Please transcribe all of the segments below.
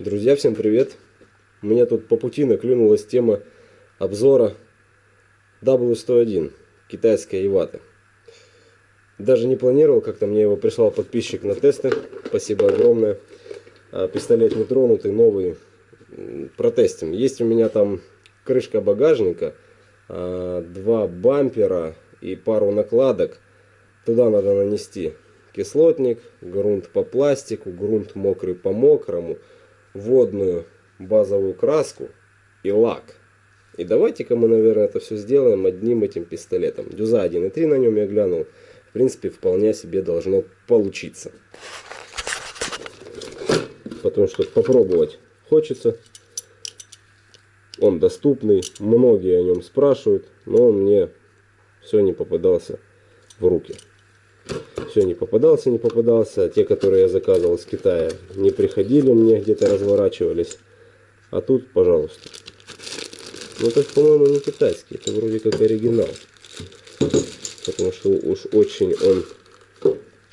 Друзья, всем привет! У меня тут по пути наклюнулась тема обзора W101 китайской Иваты. Даже не планировал, как-то мне его прислал подписчик на тесты. Спасибо огромное. А, пистолет не тронутый, новый. Протестим. Есть у меня там крышка багажника, а, два бампера и пару накладок. Туда надо нанести кислотник, грунт по пластику, грунт мокрый по мокрому водную базовую краску и лак. И давайте-ка мы, наверное, это все сделаем одним этим пистолетом. Дюза 1.3 на нем я глянул. В принципе, вполне себе должно получиться. Потому что попробовать хочется. Он доступный, многие о нем спрашивают, но он мне все не попадался в руки все не попадался, не попадался. Те, которые я заказывал с Китая, не приходили мне, где-то разворачивались. А тут, пожалуйста. Ну, это, по-моему, не китайский. Это вроде как оригинал. Потому что уж очень он...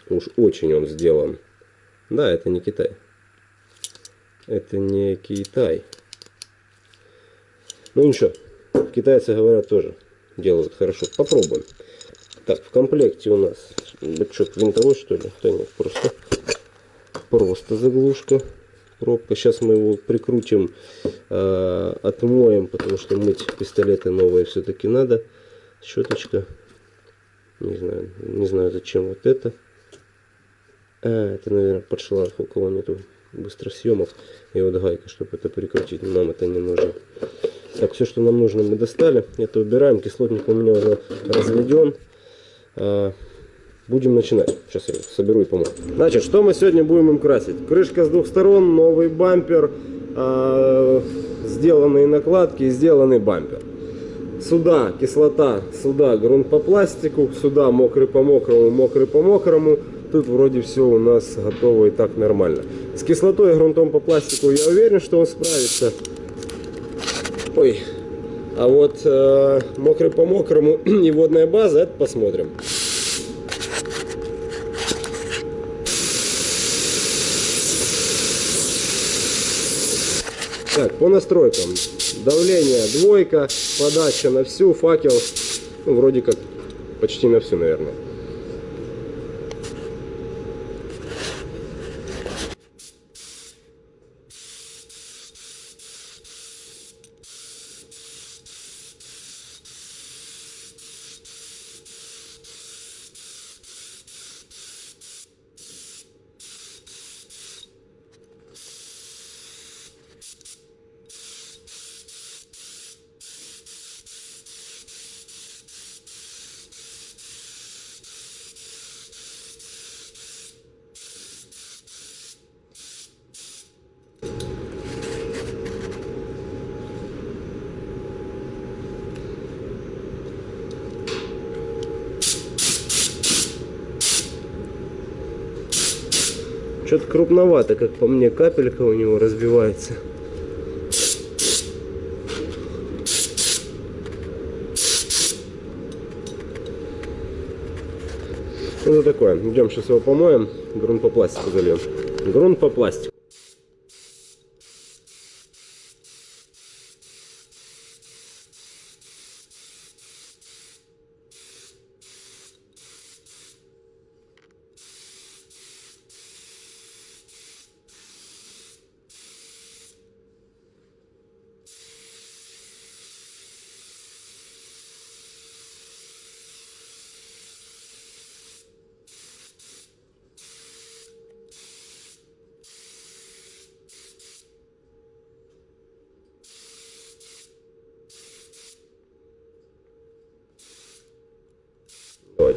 Уж очень он сделан. Да, это не Китай. Это не Китай. Ну ничего. Китайцы говорят тоже делают хорошо. Попробуем. Так, в комплекте у нас бычок винтовой, что ли? Да нет, просто, просто заглушка. Пробка. Сейчас мы его прикрутим, э, отмоем, потому что мыть пистолеты новые все-таки надо. Щеточка. Не знаю, не знаю зачем вот это. А, это, наверное, под шланг, у кого нету быстросъемов. И вот гайка, чтобы это прикрутить. Нам это не нужно. Так, все, что нам нужно, мы достали. Это убираем. Кислотник у меня уже разведен. А, будем начинать. Сейчас я соберу и помогу. Значит, что мы сегодня будем им красить? Крышка с двух сторон, новый бампер, э, сделанные накладки сделанный бампер. Сюда кислота, сюда грунт по пластику, сюда мокрый по мокрому, мокрый по мокрому. Тут вроде все у нас готово и так нормально. С кислотой и грунтом по пластику я уверен, что он справится. Ой, а вот э, мокрый по мокрому и водная база, это посмотрим. Так, по настройкам. Давление двойка, подача на всю, факел, ну, вроде как почти на всю, наверное. Что-то крупновато, как по мне, капелька у него разбивается. Это такое. Идем сейчас его помоем. Грунт по пластику зальем. Грунт по пластику.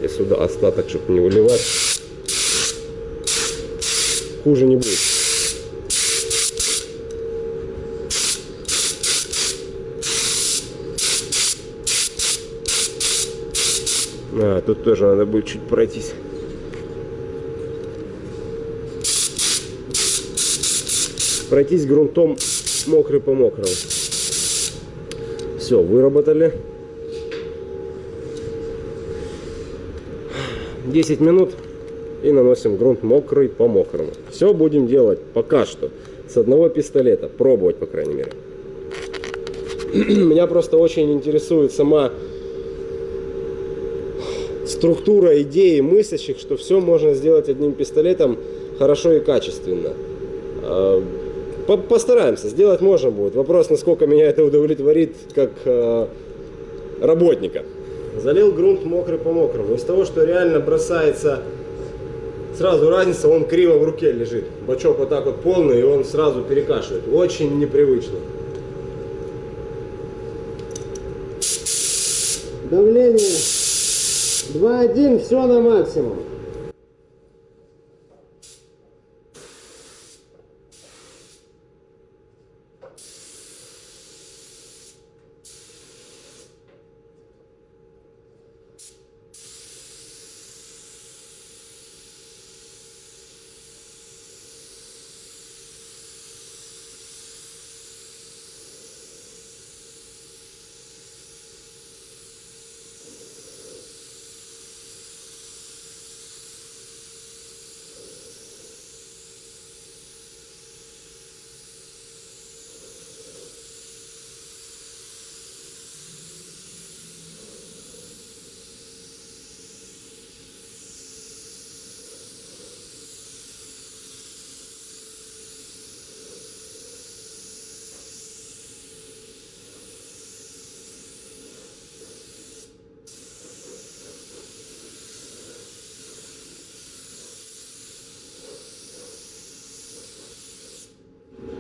Давайте сюда остаток, чтобы не выливать. Хуже не будет. А, тут тоже надо будет чуть пройтись. Пройтись грунтом мокрый по мокрому. Все, выработали. 10 минут и наносим грунт мокрый по мокрому. Все будем делать пока что с одного пистолета. Пробовать, по крайней мере. Меня просто очень интересует сама структура идеи мыслящих, что все можно сделать одним пистолетом хорошо и качественно. А, постараемся, сделать можно будет. Вопрос, насколько меня это удовлетворит как а, работника. Залил грунт мокрый по мокрому. Из того, что реально бросается сразу разница, он криво в руке лежит. Бачок вот так вот полный, и он сразу перекашивает. Очень непривычно. Давление 2,1, все на максимум.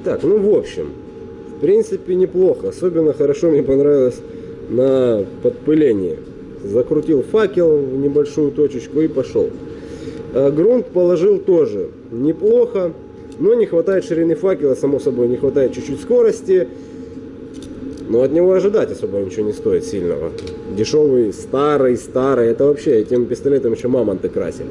Так, ну в общем, в принципе неплохо. Особенно хорошо мне понравилось на подпылении. Закрутил факел в небольшую точечку и пошел. А грунт положил тоже неплохо, но не хватает ширины факела, само собой, не хватает чуть-чуть скорости. Но от него ожидать особо ничего не стоит сильного. Дешевый, старый, старый. Это вообще этим пистолетом еще мамонты красили.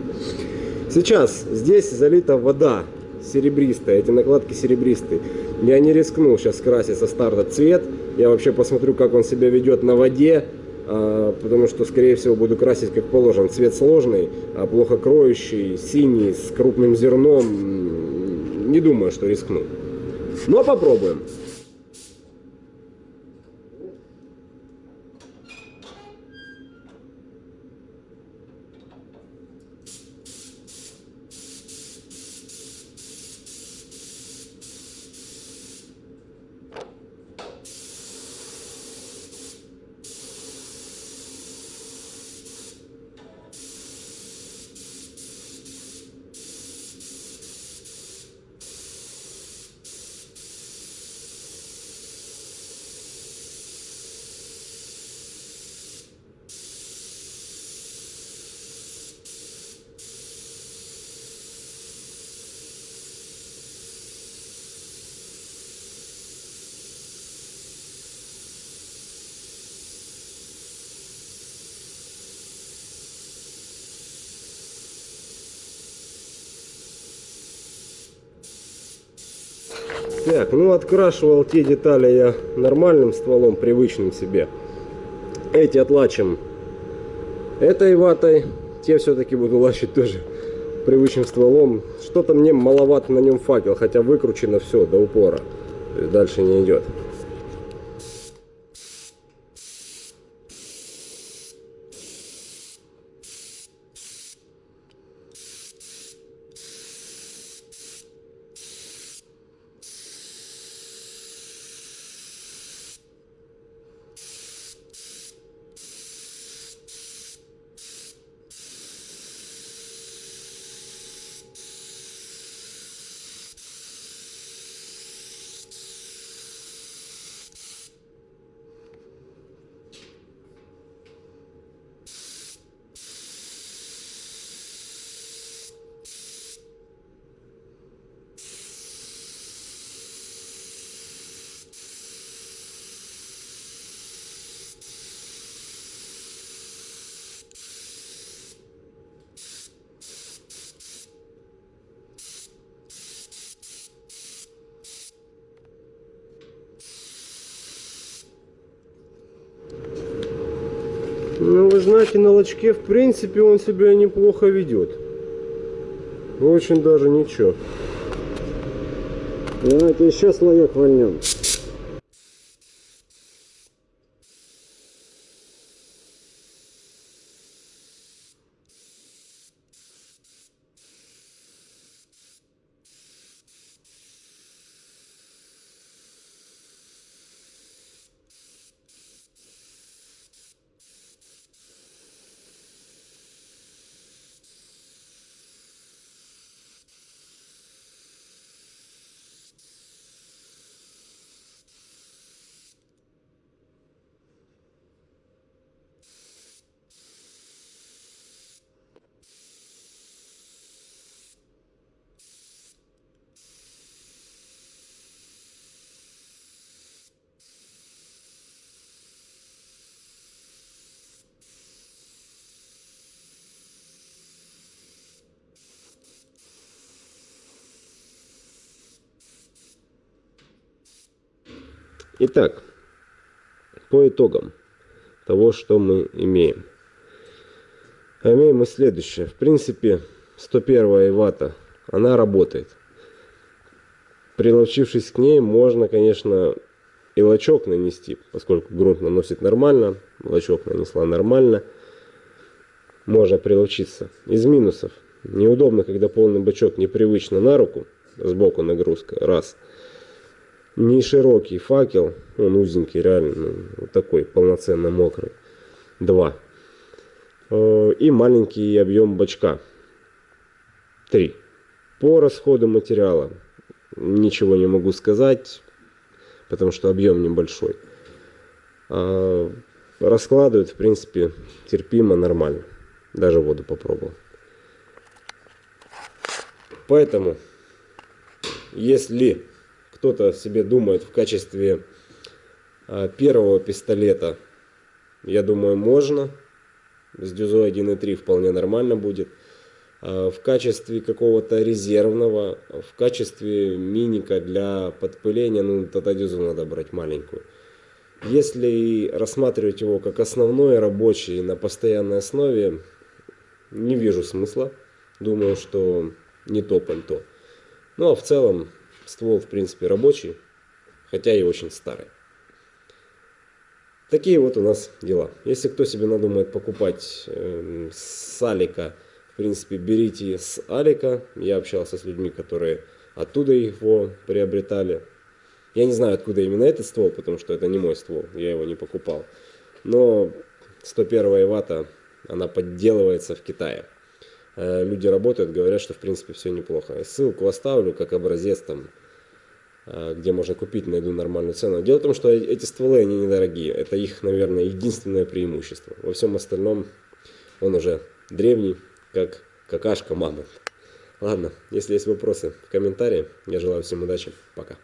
Сейчас здесь залита вода серебристая, эти накладки серебристые. Я не рискну сейчас красить со старта цвет. Я вообще посмотрю, как он себя ведет на воде, а, потому что, скорее всего, буду красить как положено. Цвет сложный, а плохо кроющий, синий, с крупным зерном. Не думаю, что рискну. Но попробуем. Так, ну открашивал те детали я нормальным стволом, привычным себе. Эти отлачим этой ватой. Те все-таки буду лачить тоже привычным стволом. Что-то мне маловато на нем факел, хотя выкручено все до упора. Дальше не идет. Ну, вы знаете, на лочке, в принципе, он себя неплохо ведет. Очень даже ничего. Давайте еще слоек вольнем. Итак, по итогам того, что мы имеем. А имеем мы следующее. В принципе, 101 вата, она работает. Приловчившись к ней, можно, конечно, и лачок нанести, поскольку грунт наносит нормально, лачок нанесла нормально. Можно приловчиться. Из минусов. Неудобно, когда полный бачок непривычно на руку, сбоку нагрузка, раз – не широкий факел, он узенький, реально, ну, вот такой, полноценно мокрый. Два. Э, и маленький объем бачка. Три. По расходу материала ничего не могу сказать, потому что объем небольшой. А раскладывает, в принципе, терпимо, нормально. Даже воду попробовал. Поэтому, если кто-то себе думает в качестве а, первого пистолета, я думаю, можно. С дюзой 1.3 вполне нормально будет. А, в качестве какого-то резервного, в качестве миника для подпыления, ну тогда дюзу надо брать маленькую. Если рассматривать его как основной рабочий на постоянной основе, не вижу смысла. Думаю, что не то пальто. Ну а в целом Ствол, в принципе, рабочий, хотя и очень старый. Такие вот у нас дела. Если кто себе надумает покупать э, с Алика, в принципе, берите с Алика. Я общался с людьми, которые оттуда его приобретали. Я не знаю, откуда именно этот ствол, потому что это не мой ствол, я его не покупал. Но 101 вата, она подделывается в Китае. Э, люди работают, говорят, что в принципе все неплохо. Ссылку оставлю как образец там, э, где можно купить, найду нормальную цену. Дело в том, что эти стволы, они недорогие. Это их, наверное, единственное преимущество. Во всем остальном он уже древний, как какашка мамонт. Ладно, если есть вопросы в комментарии. Я желаю всем удачи. Пока.